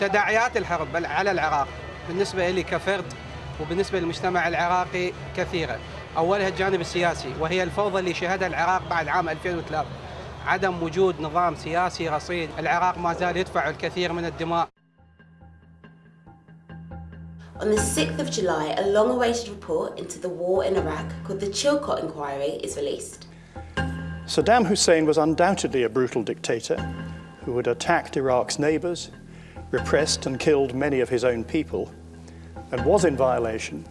تداعيات الحرب على العراق. بالنسبة لي كفرد وبالنسبة للمجتمع العراقي كثيرة. أولها الجانب السياسي وهي الفوضى اللي شهدها العراق بعد عام 2003 عدم وجود نظام سياسي رصين العراق ما زال يدفع الكثير من الدماء. On the 6th of July, a long awaited report into the war in Iraq called the Chilcot Inquiry is released. Saddam Hussein was undoubtedly a brutal dictator who had attacked Iraq's neighbours, repressed and killed many of his own people, and was in violation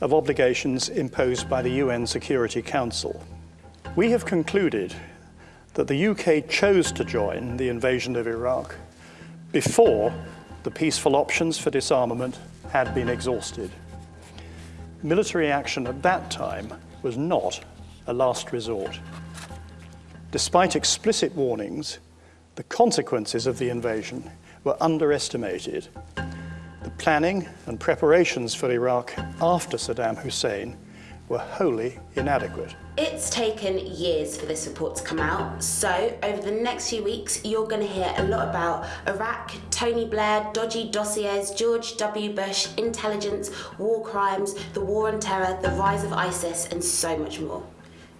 of obligations imposed by the UN Security Council. We have concluded that the UK chose to join the invasion of Iraq before the peaceful options for disarmament had been exhausted. Military action at that time was not a last resort. Despite explicit warnings, the consequences of the invasion were underestimated. The planning and preparations for Iraq after Saddam Hussein were wholly inadequate. It's taken years for this report to come out, so over the next few weeks, you're going to hear a lot about Iraq, Tony Blair, dodgy dossiers, George W. Bush, intelligence, war crimes, the war on terror, the rise of ISIS, and so much more.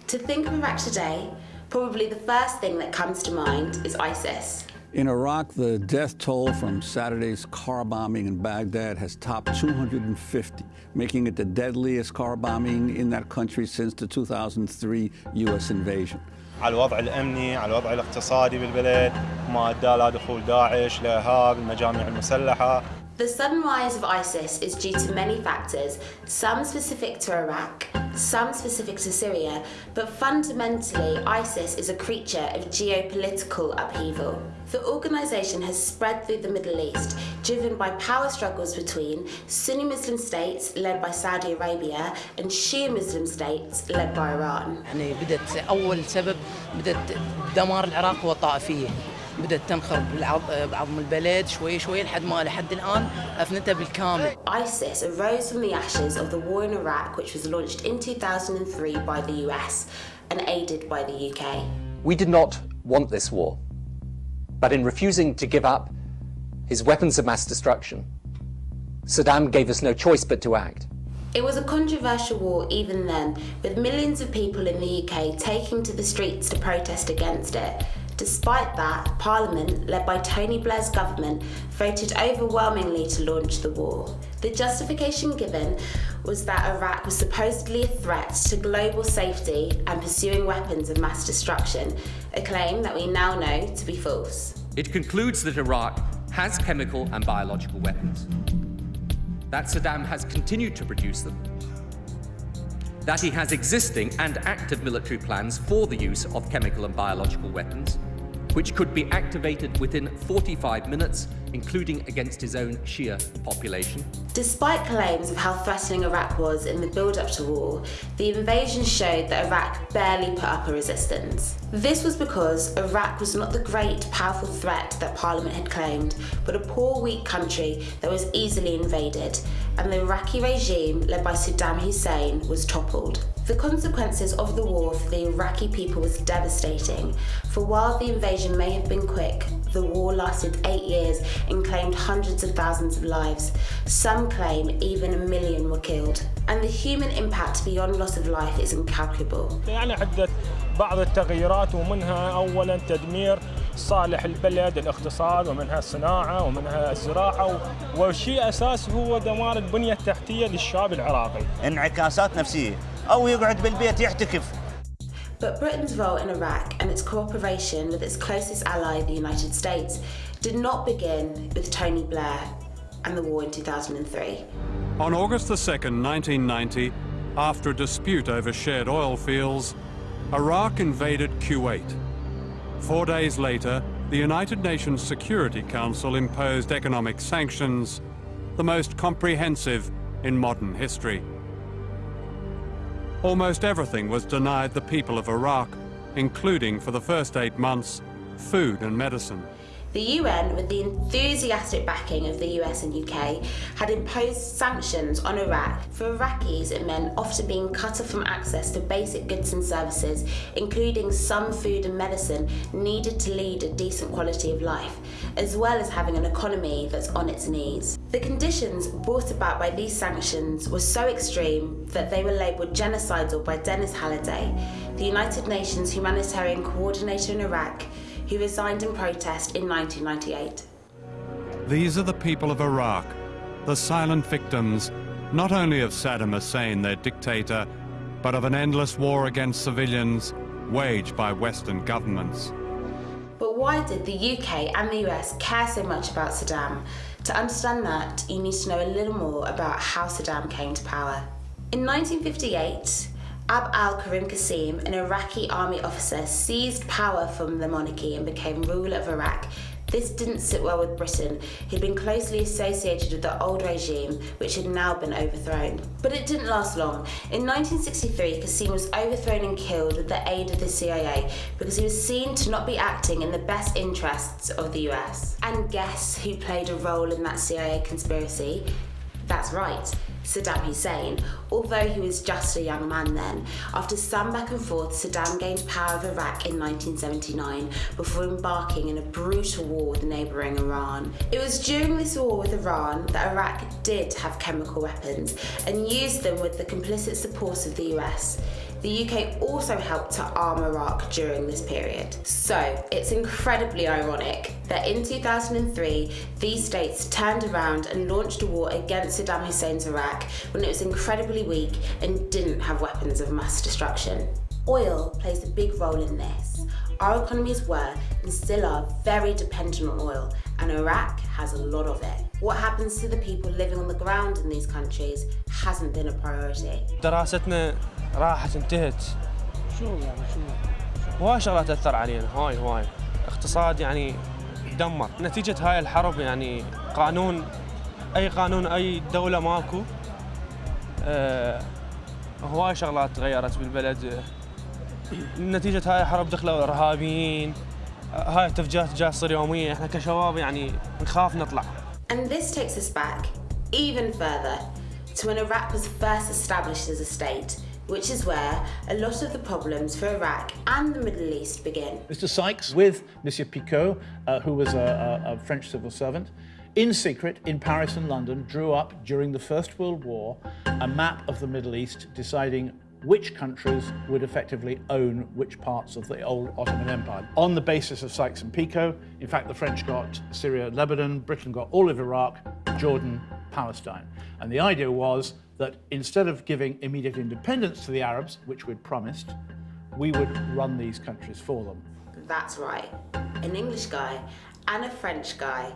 To think of Iraq today, probably the first thing that comes to mind is ISIS. In Iraq, the death toll from Saturday's car bombing in Baghdad has topped 250, making it the deadliest car bombing in that country since the 2003 U.S. invasion. على الوضع الامني، على الوضع الاقتصادي بالبلد، ما ادى لدخول داعش، الارهاب، المجاميع المسلحه. The sudden rise of ISIS is due to many factors, some specific to Iraq, some specific to Syria, but fundamentally, ISIS is a creature of geopolitical upheaval. The organisation has spread through the Middle East, driven by power struggles between Sunni Muslim states led by Saudi Arabia and Shia Muslim states led by Iran. يعني بدت أول سبب بدت دمار العراق والطائفية بدأت تنخرب بعضم البلد شوي شوي لحد ما لحد الآن أفنتها بالكامل. ISIS arose from the ashes of the war in Iraq which was launched in 2003 by the US and aided by the UK. We did not want this war, but in refusing to give up his weapons of mass destruction, Saddam gave us no choice but to act. It was a controversial war even then, with millions of people in the UK taking to the streets to protest against it. Despite that, Parliament, led by Tony Blair's government, voted overwhelmingly to launch the war. The justification given was that Iraq was supposedly a threat to global safety and pursuing weapons of mass destruction, a claim that we now know to be false. It concludes that Iraq has chemical and biological weapons, that Saddam has continued to produce them, that he has existing and active military plans for the use of chemical and biological weapons, which could be activated within 45 minutes, including against his own Shia population. Despite claims of how threatening Iraq was in the build-up to war, the invasion showed that Iraq barely put up a resistance. This was because Iraq was not the great, powerful threat that Parliament had claimed, but a poor, weak country that was easily invaded, and the Iraqi regime, led by Saddam Hussein, was toppled. The consequences of the war for the Iraqi people was devastating, for while the invasion may have been quick, the war lasted eight years and claimed hundreds of thousands of lives. Some claim even a million were killed. And the human impact beyond loss of life is incalculable. يعني حدث بعض التغييرات ومنها أولا تدمير صالح البلد الاقتصاد ومنها الصناعة ومنها الزراعة والشيء أساس هو دمار البنية التحتية للشعب العراقي انعكاسات نفسية أو يقعد بالبيت يحتكف But Britain's role in Iraq and its cooperation with its closest ally, the United States, did not begin with Tony Blair and the war in 2003. On August the 2nd, 1990, after a dispute over shared oil fields, Iraq invaded Kuwait. Four days later, the United Nations Security Council imposed economic sanctions, the most comprehensive in modern history. Almost everything was denied the people of Iraq, including, for the first eight months, food and medicine. The UN, with the enthusiastic backing of the US and UK, had imposed sanctions on Iraq. For Iraqis, it meant often being cut off from access to basic goods and services, including some food and medicine needed to lead a decent quality of life, as well as having an economy that's on its knees. The conditions brought about by these sanctions were so extreme that they were labelled genocidal by Denis Halliday, the United Nations humanitarian coordinator in Iraq, who resigned in protest in 1998. These are the people of Iraq, the silent victims not only of Saddam Hussein, their dictator, but of an endless war against civilians waged by Western governments. But why did the UK and the US care so much about Saddam? To understand that, you need to know a little more about how Saddam came to power. In 1958, Abd al-Karim Qasim, an Iraqi army officer, seized power from the monarchy and became ruler of Iraq. This didn't sit well with Britain, who'd been closely associated with the old regime, which had now been overthrown. But it didn't last long. In 1963, Qasim was overthrown and killed with the aid of the CIA because he was seen to not be acting in the best interests of the US. And guess who played a role in that CIA conspiracy? That's right, Saddam Hussein, although he was just a young man then. After some back and forth, Saddam gained power of Iraq in 1979 before embarking in a brutal war with neighbouring Iran. It was during this war with Iran that Iraq did have chemical weapons and used them with the complicit support of the US. The UK also helped to arm Iraq during this period. So it's incredibly ironic that in 2003, these states turned around and launched a war against Saddam Hussein's Iraq when it was incredibly weak and didn't have weapons of mass destruction. Oil plays a big role in this. Our economies were and still are very dependent on oil, and Iraq has a lot of it. What happens to the people living on the ground in these countries hasn't been a priority. دراستنا راحت انتهت شو يعني شو هواي شغلات تأثر علينا. هواي هواي اقتصاد يعني دمر. نتيجة هاي الحرب يعني قانون أي قانون أي دولة ماكو آه هواي شغلات تغيرت بالبلد. نتيجة هاي الحرب دخلوا إرهابيين. هاي التفجيرات جايه تصير يوميا احنا كشباب يعني نخاف نطلع And this takes us back even further to when Iraq was first established as a state, which is where a lot of the problems for Iraq and the Middle East begin. Mr. Sykes, with Monsieur Picot, uh, who was a, a, a French civil servant, in secret in Paris and London, drew up during the First World War a map of the Middle East, deciding which countries would effectively own which parts of the old Ottoman Empire. On the basis of Sykes and Picot, in fact, the French got Syria, Lebanon, Britain got all of Iraq, Jordan, Palestine. And the idea was that instead of giving immediate independence to the Arabs, which we'd promised, we would run these countries for them. That's right. An English guy and a French guy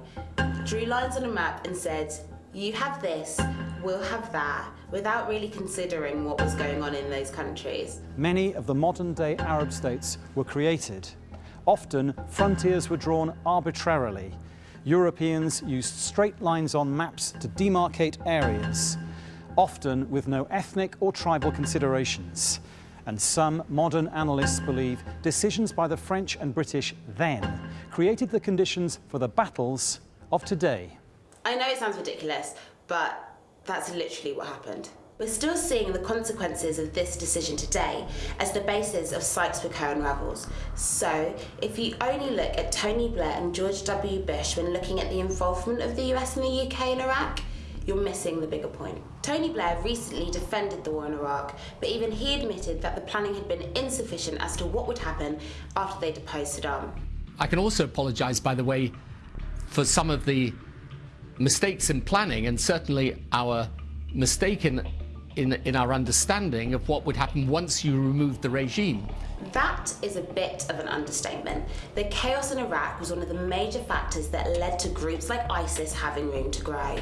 drew lines on a map and said, you have this, we'll have that, without really considering what was going on in those countries. Many of the modern-day Arab states were created. Often, frontiers were drawn arbitrarily. Europeans used straight lines on maps to demarcate areas, often with no ethnic or tribal considerations. And some modern analysts believe decisions by the French and British then created the conditions for the battles of today. I know it sounds ridiculous, but that's literally what happened. We're still seeing the consequences of this decision today as the basis of Sykes-Picot unravels. So, if you only look at Tony Blair and George W. Bush when looking at the involvement of the US and the UK in Iraq, you're missing the bigger point. Tony Blair recently defended the war in Iraq, but even he admitted that the planning had been insufficient as to what would happen after they deposed Saddam. I can also apologise, by the way, for some of the mistakes in planning and certainly our mistake in, in, in our understanding of what would happen once you removed the regime. That is a bit of an understatement. The chaos in Iraq was one of the major factors that led to groups like ISIS having room to grow.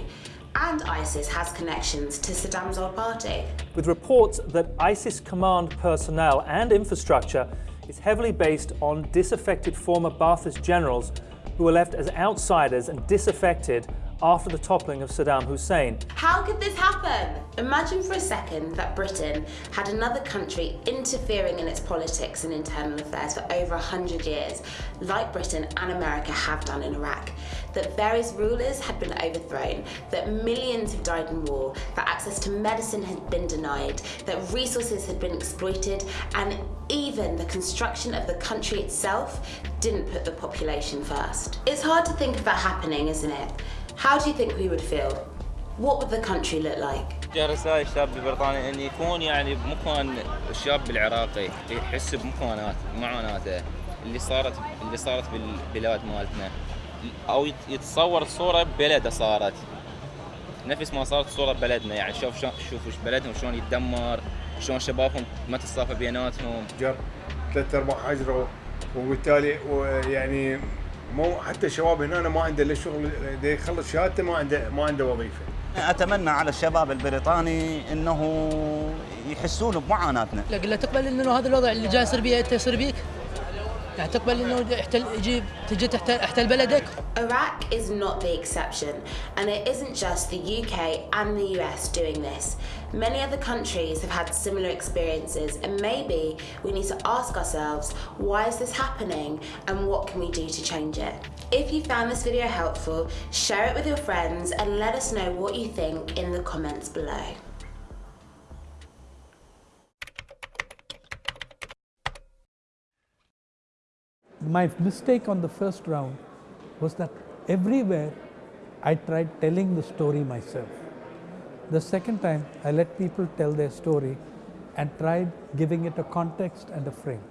And ISIS has connections to Saddam's old party. With reports that ISIS command personnel and infrastructure is heavily based on disaffected former Ba'athist generals who were left as outsiders and disaffected after the toppling of Saddam Hussein. How could this happen? Imagine for a second that Britain had another country interfering in its politics and internal affairs for over 100 years, like Britain and America have done in Iraq. That various rulers had been overthrown, that millions had died in war, that access to medicine had been denied, that resources had been exploited, and even the construction of the country itself didn't put the population first. It's hard to think of that happening, isn't it? How do you think we would feel? What would the country look like? رسائل الشاب البريطاني إن يكون يعني بمكان الشاب العراقي يحس بمكانات معاناته اللي صارت اللي صارت بالبلاد مالتنا أو يتصور الصورة ببلده صارت نفس ما صارت الصورة ببلدنا يعني شوف شوف بلدهم شلون يتدمر شلون شبابهم ما تتصافى بيناتهم جر ثلاث ارباع هجروا وبالتالي يعني مو حتى الشباب هنا ما عنده إلا شغل يخلص شهادته ما عنده ما عنده وظيفة. أتمنى على الشباب البريطاني إنه يحسون بمعاناتنا. لا تقبل إنه هذا الوضع اللي جاي يصير بيه انت يصير بيك؟ يعني تقبل انه يحتل يجي تجي تحتل, تحتل بلدك؟ Iraq is not the exception, and it isn't just the UK and the US doing this. Many other countries have had similar experiences, and maybe we need to ask ourselves why is this happening and what can we do to change it? If you found this video helpful, share it with your friends and let us know what you think in the comments below. My mistake on the first round was that everywhere I tried telling the story myself. The second time, I let people tell their story and tried giving it a context and a frame.